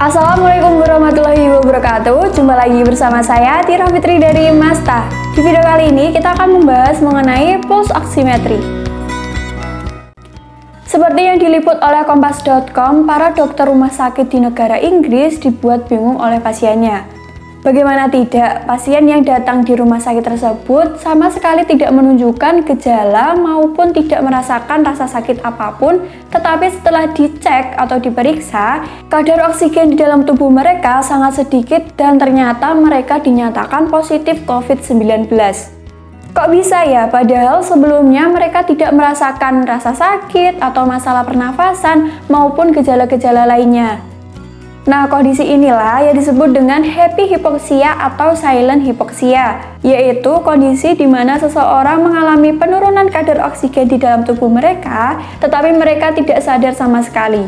Assalamualaikum warahmatullahi wabarakatuh. Jumpa lagi bersama saya Tira Fitri dari Masta. Di video kali ini kita akan membahas mengenai pulse oximetry Seperti yang diliput oleh kompas.com Para dokter rumah sakit di negara Inggris dibuat bingung oleh pasiennya Bagaimana tidak, pasien yang datang di rumah sakit tersebut sama sekali tidak menunjukkan gejala maupun tidak merasakan rasa sakit apa pun, tetapi setelah dicek atau diperiksa, kadar oksigen di dalam tubuh mereka sangat sedikit dan ternyata mereka dinyatakan positif COVID-19. Kok bisa ya? Padahal sebelumnya mereka tidak merasakan rasa sakit atau masalah pernafasan maupun gejala-gejala lainnya. Nah, kondisi inilah yang disebut dengan happy hypoxia atau silent hypoxia, yaitu kondisi di mana seseorang mengalami penurunan kadar oksigen di dalam tubuh mereka, tetapi mereka tidak sadar sama sekali.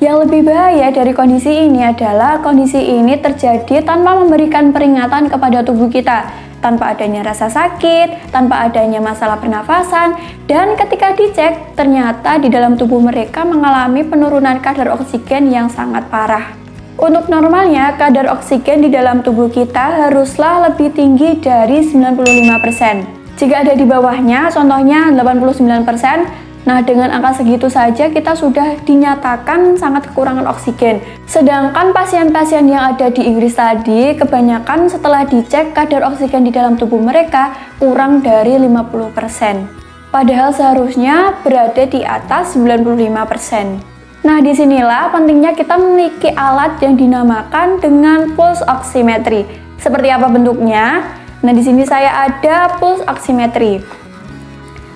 Yang lebih bahaya dari kondisi ini adalah kondisi ini terjadi tanpa memberikan peringatan kepada tubuh kita, tanpa adanya rasa sakit, tanpa adanya masalah pernafasan, dan ketika dicek, ternyata di dalam tubuh mereka mengalami penurunan kadar oksigen yang sangat parah. Untuk normalnya, kadar oksigen di dalam tubuh kita haruslah lebih tinggi dari 95%. Jika ada di bawahnya, contohnya 89%, nah dengan angka segitu saja kita sudah dinyatakan sangat kekurangan oksigen. Sedangkan pasien-pasien yang ada di Inggris tadi, kebanyakan setelah dicek kadar oksigen di dalam tubuh mereka kurang dari 50%. Padahal seharusnya berada di atas 95%. Nah, di sinilah pentingnya kita memiliki alat yang dinamakan dengan pulse oximetry. Seperti apa bentuknya? Nah, di sini saya ada pulse oximetry.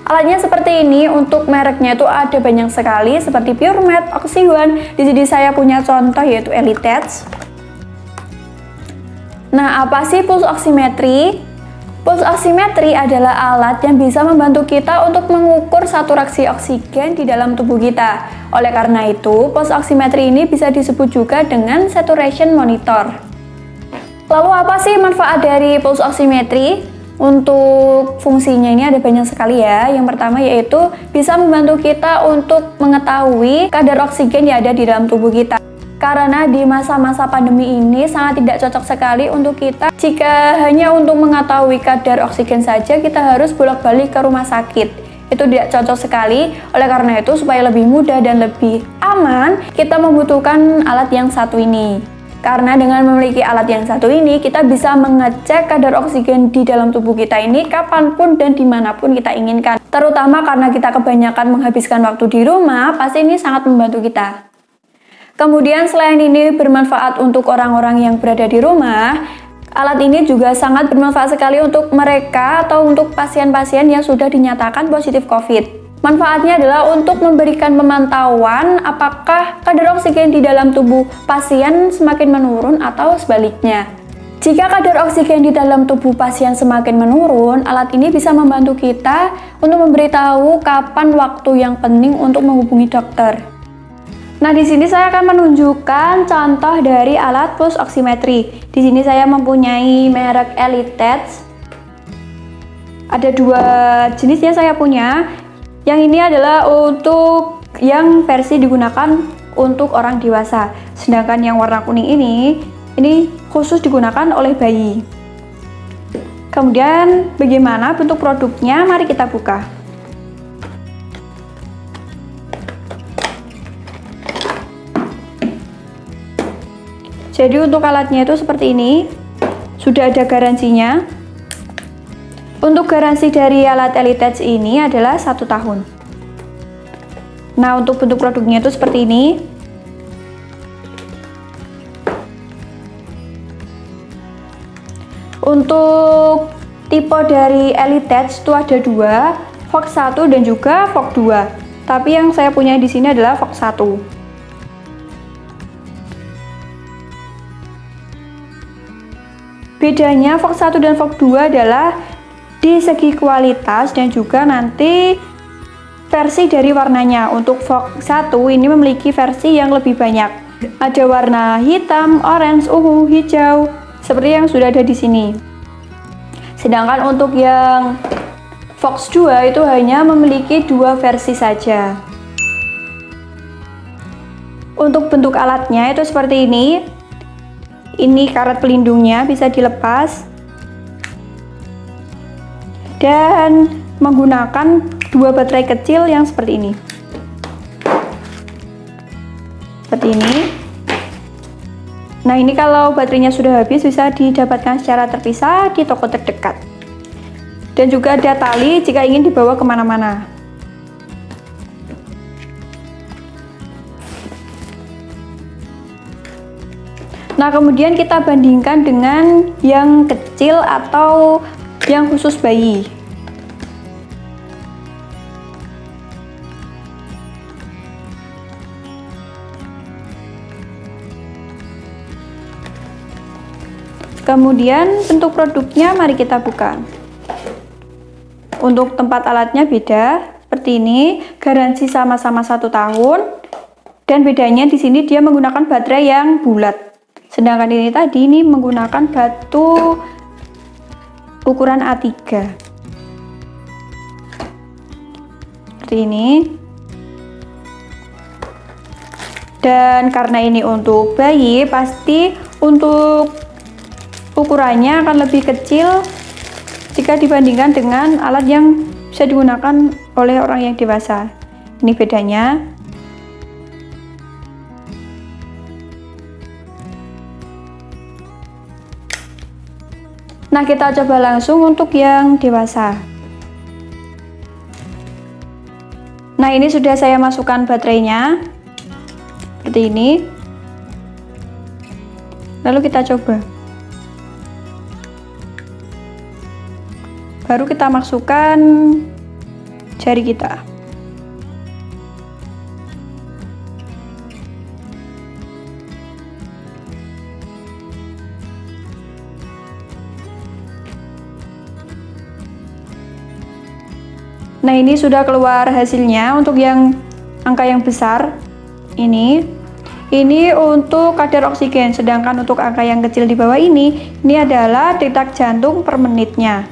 Alatnya seperti ini, untuk mereknya itu ada banyak sekali, seperti PureMed, Oxyone. Di sini saya punya contoh yaitu Elitech. Nah, apa sih pulse oximetry? Pulse oximetry adalah alat yang bisa membantu kita untuk mengukur saturasi oksigen di dalam tubuh kita. Oleh karena itu, pulse oximetry ini bisa disebut juga dengan saturation monitor. Lalu apa sih manfaat dari pulse oximetry? Untuk fungsinya ini ada banyak sekali ya. Yang pertama yaitu bisa membantu kita untuk mengetahui kadar oksigen yang ada di dalam tubuh kita. Karena di masa-masa pandemi ini sangat tidak cocok sekali untuk kita jika hanya untuk mengetahui kadar oksigen saja kita harus bolak-balik ke rumah sakit. Itu tidak cocok sekali, oleh karena itu supaya lebih mudah dan lebih aman, kita membutuhkan alat yang satu ini. Karena dengan memiliki alat yang satu ini, kita bisa mengecek kadar oksigen di dalam tubuh kita ini kapan pun dan di mana pun kita inginkan. Terutama karena kita kebanyakan menghabiskan waktu di rumah, pasti ini sangat membantu kita. Kemudian selain ini bermanfaat untuk orang-orang yang berada di rumah, alat ini juga sangat bermanfaat sekali untuk mereka atau untuk pasien-pasien yang sudah dinyatakan positif COVID. Manfaatnya adalah untuk memberikan pemantauan apakah kadar oksigen di dalam tubuh pasien semakin menurun atau sebaliknya. Jika kadar oksigen di dalam tubuh pasien semakin menurun, alat ini bisa membantu kita untuk memberitahu kapan waktu yang penting untuk menghubungi dokter. Nah, di sini saya akan menunjukkan contoh dari alat pulse oximetry. Di sini saya mempunyai merek Elitech. Ada dua jenis yang saya punya. Yang ini adalah untuk yang versi digunakan untuk orang dewasa. Sedangkan yang warna kuning ini, ini khusus digunakan oleh bayi. Kemudian bagaimana bentuk produknya? Mari kita buka. Jadi untuk alatnya itu seperti ini, sudah ada garansinya. Untuk garansi dari alat Elitech ini adalah satu tahun. Nah untuk bentuk produknya itu seperti ini. Untuk tipe dari Elitech itu ada dua, Fox 1 dan juga Fox 2. Tapi yang saya punya di sini adalah Fox 1. Bedanya Fox 1 dan Fox 2 adalah di segi kualitas dan juga nanti versi dari warnanya. Untuk Fox 1 ini memiliki versi yang lebih banyak. Ada warna hitam, orange, ungu, hijau, seperti yang sudah ada di sini. Sedangkan untuk yang Fox 2 itu hanya memiliki dua versi saja. Untuk bentuk alatnya itu seperti ini. Ini karet pelindungnya bisa dilepas. Dan menggunakan dua baterai kecil yang seperti ini. Seperti ini. Nah ini kalau baterainya sudah habis bisa didapatkan secara terpisah di toko terdekat. Dan juga ada tali jika ingin dibawa ke mana-mana. Nah kemudian kita bandingkan dengan yang kecil atau yang khusus bayi. Kemudian bentuk produknya mari kita buka. Untuk tempat alatnya beda, seperti ini, garansi sama-sama satu tahun. Dan bedanya di sini dia menggunakan baterai yang bulat. Sedangkan ini tadi ini menggunakan batu ukuran A3. Seperti ini. Dan karena ini untuk bayi, pasti untuk ukurannya akan lebih kecil jika dibandingkan dengan alat yang bisa digunakan oleh orang yang dewasa. Ini bedanya. Nah, kita coba langsung untuk yang dewasa. Nah, ini sudah saya masukkan baterainya. Seperti ini. Lalu kita coba. baru kita masukkan jari kita Nah ini sudah keluar hasilnya untuk yang angka yang besar. Ini. Ini untuk kadar oksigen sedangkan untuk angka yang kecil di bawah ini ini adalah detak jantung per menitnya.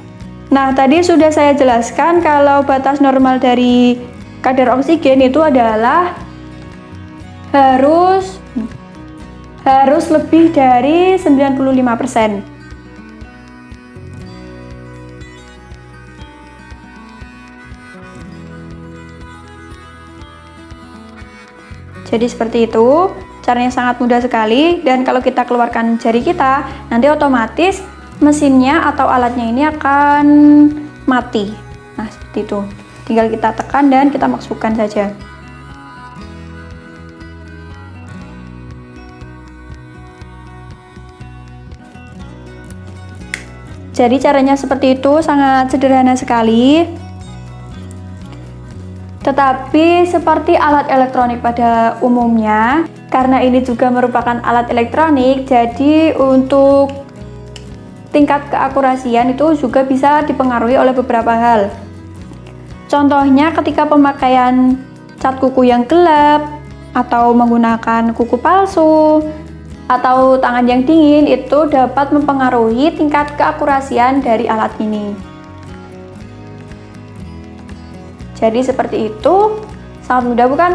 Nah, tadi sudah saya jelaskan kalau batas normal dari kadar oksigen itu adalah harus harus lebih dari 95%. Jadi seperti itu, caranya sangat mudah sekali. Dan kalau kita keluarkan jari kita, nanti otomatis mesinnya atau alatnya ini akan mati. Nah seperti itu. Tinggal kita tekan dan kita masukkan saja. Jadi caranya seperti itu. Sangat sederhana sekali tetapi seperti alat elektronik pada umumnya karena ini juga merupakan alat elektronik jadi untuk tingkat keakurasian itu juga bisa dipengaruhi oleh beberapa hal. Contohnya ketika pemakaian cat kuku yang gelap, atau menggunakan kuku palsu, atau tangan yang dingin itu dapat mempengaruhi tingkat keakurasian dari alat ini. Jadi seperti itu, sangat mudah bukan?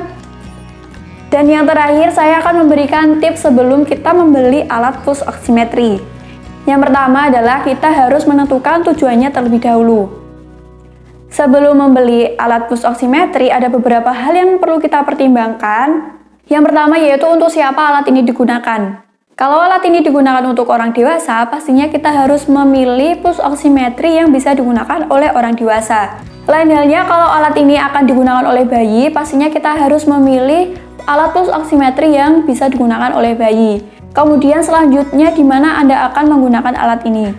Dan yang terakhir saya akan memberikan tips sebelum kita membeli alat pulse oximetry. Yang pertama adalah kita harus menentukan tujuannya terlebih dahulu. Sebelum membeli alat pulse oximetry, ada beberapa hal yang perlu kita pertimbangkan. Yang pertama yaitu untuk siapa alat ini digunakan. Kalau alat ini digunakan untuk orang dewasa, pastinya kita harus memilih pulse oximetry yang bisa digunakan oleh orang dewasa. Lain halnya kalau alat ini akan digunakan oleh bayi, pastinya kita harus memilih alat pulse oximetry yang bisa digunakan oleh bayi. Kemudian selanjutnya di mana Anda akan menggunakan alat ini.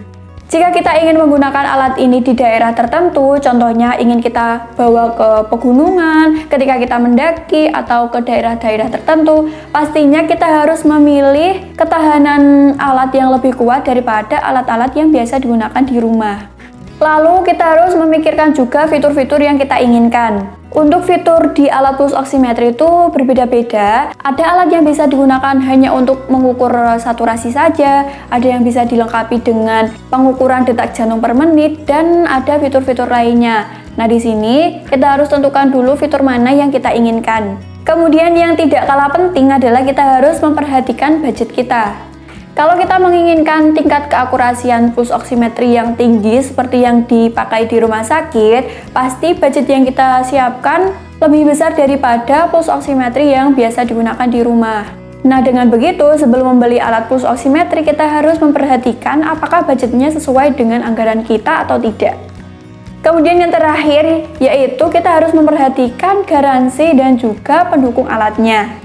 Jika kita ingin menggunakan alat ini di daerah tertentu, contohnya ingin kita bawa ke pegunungan, ketika kita mendaki atau ke daerah-daerah tertentu, pastinya kita harus memilih ketahanan alat yang lebih kuat daripada alat-alat yang biasa digunakan di rumah. Lalu kita harus memikirkan juga fitur-fitur yang kita inginkan. Untuk fitur di alat pulse oximetry itu berbeda-beda. Ada alat yang bisa digunakan hanya untuk mengukur saturasi saja, ada yang bisa dilengkapi dengan pengukuran detak jantung per menit, dan ada fitur-fitur lainnya. Nah, di sini kita harus tentukan dulu fitur mana yang kita inginkan. Kemudian yang tidak kalah penting adalah kita harus memperhatikan budget kita. Kalau kita menginginkan tingkat keakurasian pulse oximetry yang tinggi seperti yang dipakai di rumah sakit, pasti budget yang kita siapkan lebih besar daripada pulse oximetry yang biasa digunakan di rumah. Nah, dengan begitu, sebelum membeli alat pulse oximetry, kita harus memperhatikan apakah budgetnya sesuai dengan anggaran kita atau tidak. Kemudian yang terakhir yaitu kita harus memperhatikan garansi dan juga pendukung alatnya.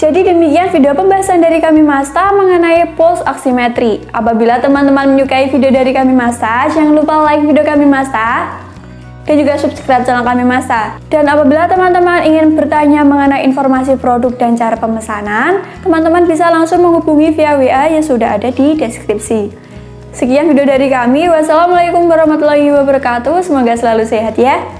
Jadi demikian video pembahasan dari kami Masta mengenai pulse oximetry. Apabila teman-teman menyukai video dari kami Masta, jangan lupa like video kami Masta dan juga subscribe channel kami Masta. Dan apabila teman-teman ingin bertanya mengenai informasi produk dan cara pemesanan, teman-teman bisa langsung menghubungi via WA yang sudah ada di deskripsi. Sekian video dari kami. Wassalamualaikum warahmatullahi wabarakatuh. Semoga selalu sehat ya.